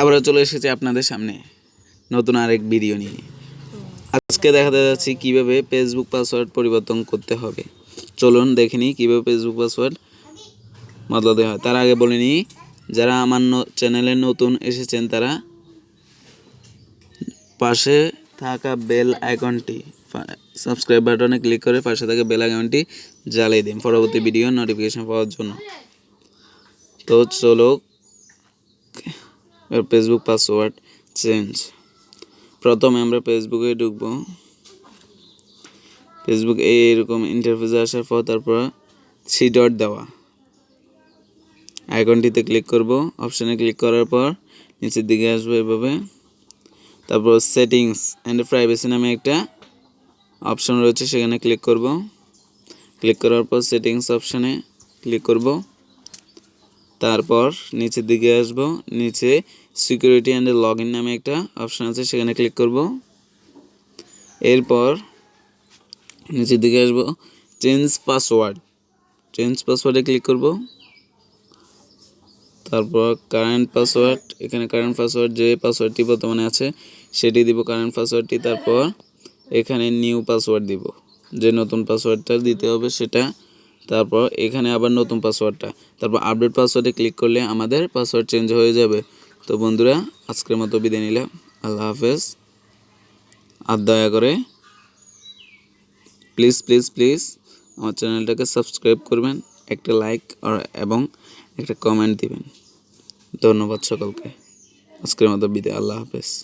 আবারও চলে এসেছি আপনাদের সামনে নতুন আরেক ভিডিও নিয়ে। আজকে দেখাতে যাচ্ছি কীভাবে ফেসবুক পাসওয়ার্ড পরিবর্তন করতে হবে। চলুন দেখে নিই কীভাবে ফেসবুক পাসওয়ার্ড বদলাতে হয়। তার আগে বলে নিই, যারা আমার চ্যানেলে নতুন এসেছেন, তারা পাশে থাকা বেল আইকনটি সাবস্ক্রাইব বাটনে ক্লিক করে পাশে থাকা বেল আইকনটি জ্বালিয়ে দিন পরবর্তী ভিডিও নোটিফিকেশন পাওয়ার জন্য। তো চলো ফেসবুক পাসওয়ার্ড চেঞ্জ প্রথমে আমরা ফেসবুকে ঢুকবো। ফেসবুক এইরকম ইন্টারফেসে আসার পর তারপর থ্রি ডট দেওয়া। আইকনটিতে ক্লিক করব। অপশানে ক্লিক করার পর নিচের দিকে আসব এভাবে। তারপর সেটিংস অ্যান্ড প্রাইভেসি নামে একটা অপশন রয়েছে, সেখানে ক্লিক করব। ক্লিক করার পর সেটিংস অপশানে ক্লিক করব। তারপর নিচের দিকে আসব। নিচে সিকিউরিটি অ্যান্ড লগ ইন নামে একটা অপশান আছে, সেখানে ক্লিক করব। এরপর নিচের দিকে আসব। চেঞ্জ পাসওয়ার্ড চেঞ্জ পাসওয়ার্ডে ক্লিক করব। তারপর কারেন্ট পাসওয়ার্ড এখানে কারেন্ট পাসওয়ার্ড যে পাসওয়ার্ডটি বর্তমানে আছে, সেটি দিব কারেন্ট পাসওয়ার্ডটি তারপর এখানে নিউ পাসওয়ার্ড দিব। যে নতুন পাসওয়ার্ডটা দিতে হবে সেটা তারপর এখানে আবার নতুন পাসওয়ার্ডটা তারপর আপডেট পাসওয়ার্ডে ক্লিক করলে আমাদের পাসওয়ার্ড চেঞ্জ হয়ে যাবে। তো বন্ধুরা, আজকের মতো বিদায় নিলাম। আল্লাহ হাফেজ। আর দয়া করে প্লিজ প্লিজ প্লিজ আমার চ্যানেলটাকে সাবস্ক্রাইব করবেন, একটা লাইক আর এবং একটা কমেন্ট দিবেন। ধন্যবাদ সকলকে। আজকের মতো বিদায়। আল্লাহ হাফেজ।